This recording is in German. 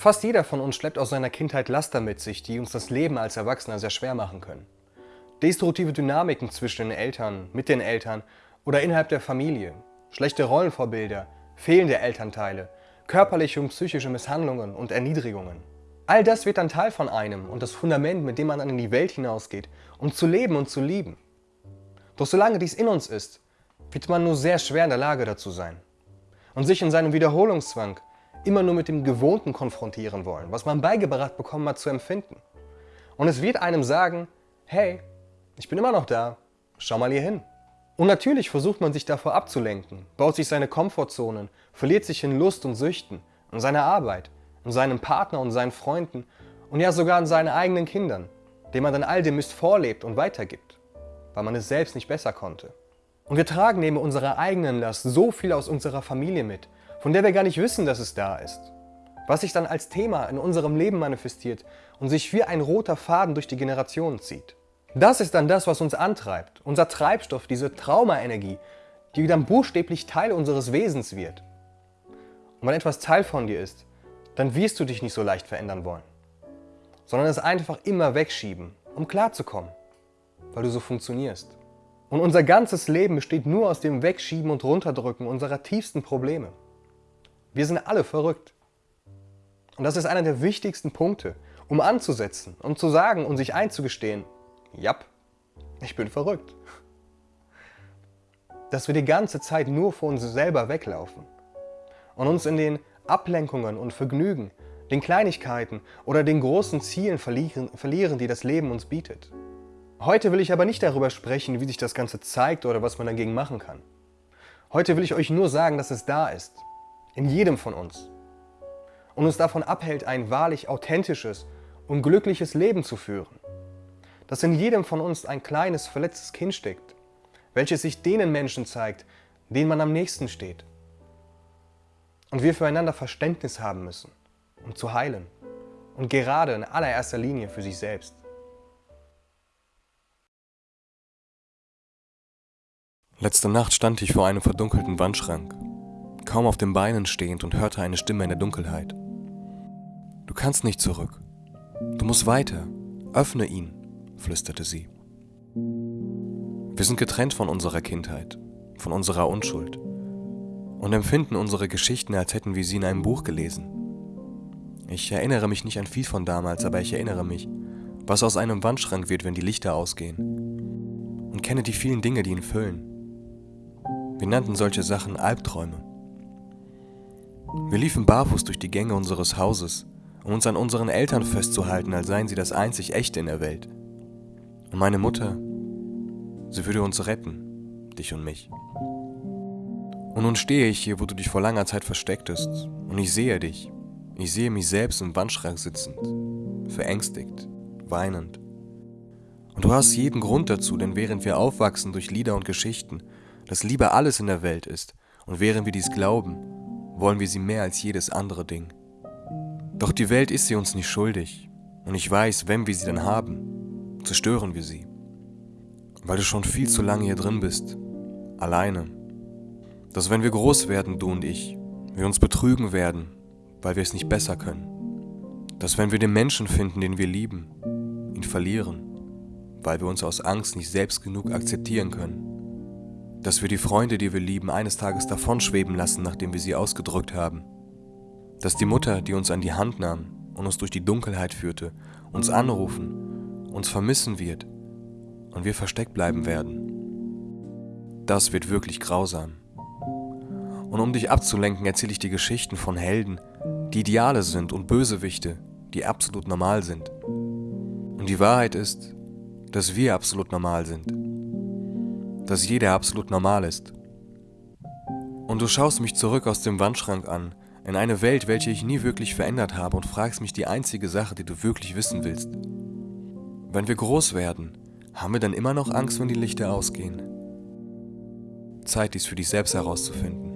Fast jeder von uns schleppt aus seiner Kindheit Laster mit sich, die uns das Leben als Erwachsener sehr schwer machen können. Destruktive Dynamiken zwischen den Eltern, mit den Eltern oder innerhalb der Familie, schlechte Rollenvorbilder, fehlende Elternteile, körperliche und psychische Misshandlungen und Erniedrigungen. All das wird dann Teil von einem und das Fundament, mit dem man dann in die Welt hinausgeht, um zu leben und zu lieben. Doch solange dies in uns ist, wird man nur sehr schwer in der Lage dazu sein und sich in seinem Wiederholungszwang immer nur mit dem Gewohnten konfrontieren wollen, was man beigebracht bekommen hat zu empfinden. Und es wird einem sagen, hey, ich bin immer noch da, schau mal hier hin. Und natürlich versucht man sich davor abzulenken, baut sich seine Komfortzonen, verliert sich in Lust und Süchten, in seiner Arbeit, in seinem Partner und seinen Freunden und ja sogar in seinen eigenen Kindern, denen man dann all dem Mist vorlebt und weitergibt, weil man es selbst nicht besser konnte. Und wir tragen neben unserer eigenen Last so viel aus unserer Familie mit, von der wir gar nicht wissen, dass es da ist. Was sich dann als Thema in unserem Leben manifestiert und sich wie ein roter Faden durch die Generationen zieht. Das ist dann das, was uns antreibt, unser Treibstoff, diese Traumaenergie, die dann buchstäblich Teil unseres Wesens wird. Und wenn etwas Teil von dir ist, dann wirst du dich nicht so leicht verändern wollen, sondern es einfach immer wegschieben, um klarzukommen, weil du so funktionierst. Und unser ganzes Leben besteht nur aus dem Wegschieben und Runterdrücken unserer tiefsten Probleme. Wir sind alle verrückt. Und das ist einer der wichtigsten Punkte, um anzusetzen, um zu sagen und sich einzugestehen, ja, ich bin verrückt. Dass wir die ganze Zeit nur vor uns selber weglaufen und uns in den Ablenkungen und Vergnügen, den Kleinigkeiten oder den großen Zielen verlieren, verlieren, die das Leben uns bietet. Heute will ich aber nicht darüber sprechen, wie sich das Ganze zeigt oder was man dagegen machen kann. Heute will ich euch nur sagen, dass es da ist, in jedem von uns und uns davon abhält, ein wahrlich authentisches und glückliches Leben zu führen. Dass in jedem von uns ein kleines, verletztes Kind steckt, welches sich denen Menschen zeigt, denen man am nächsten steht. Und wir füreinander Verständnis haben müssen, um zu heilen. Und gerade in allererster Linie für sich selbst. Letzte Nacht stand ich vor einem verdunkelten Wandschrank, kaum auf den Beinen stehend und hörte eine Stimme in der Dunkelheit. Du kannst nicht zurück. Du musst weiter. Öffne ihn, flüsterte sie. Wir sind getrennt von unserer Kindheit, von unserer Unschuld und empfinden unsere Geschichten, als hätten wir sie in einem Buch gelesen. Ich erinnere mich nicht an viel von damals, aber ich erinnere mich, was aus einem Wandschrank wird, wenn die Lichter ausgehen. Und kenne die vielen Dinge, die ihn füllen. Wir nannten solche Sachen Albträume. Wir liefen barfuß durch die Gänge unseres Hauses, um uns an unseren Eltern festzuhalten, als seien sie das einzig Echte in der Welt. Und meine Mutter, sie würde uns retten, dich und mich. Und nun stehe ich hier, wo du dich vor langer Zeit verstecktest, und ich sehe dich. Ich sehe mich selbst im Wandschrank sitzend, verängstigt, weinend. Und du hast jeden Grund dazu, denn während wir aufwachsen durch Lieder und Geschichten, dass Liebe alles in der Welt ist, und während wir dies glauben, wollen wir sie mehr als jedes andere Ding. Doch die Welt ist sie uns nicht schuldig, und ich weiß, wenn wir sie dann haben, zerstören wir sie. Weil du schon viel zu lange hier drin bist, alleine. Dass wenn wir groß werden, du und ich, wir uns betrügen werden, weil wir es nicht besser können. Dass wenn wir den Menschen finden, den wir lieben, ihn verlieren, weil wir uns aus Angst nicht selbst genug akzeptieren können dass wir die Freunde, die wir lieben, eines Tages davonschweben lassen, nachdem wir sie ausgedrückt haben. Dass die Mutter, die uns an die Hand nahm und uns durch die Dunkelheit führte, uns anrufen, uns vermissen wird und wir versteckt bleiben werden. Das wird wirklich grausam. Und um dich abzulenken, erzähle ich dir Geschichten von Helden, die Ideale sind und Bösewichte, die absolut normal sind. Und die Wahrheit ist, dass wir absolut normal sind dass jeder absolut normal ist. Und du schaust mich zurück aus dem Wandschrank an, in eine Welt, welche ich nie wirklich verändert habe und fragst mich die einzige Sache, die du wirklich wissen willst. Wenn wir groß werden, haben wir dann immer noch Angst, wenn die Lichter ausgehen? Zeit, dies für dich selbst herauszufinden.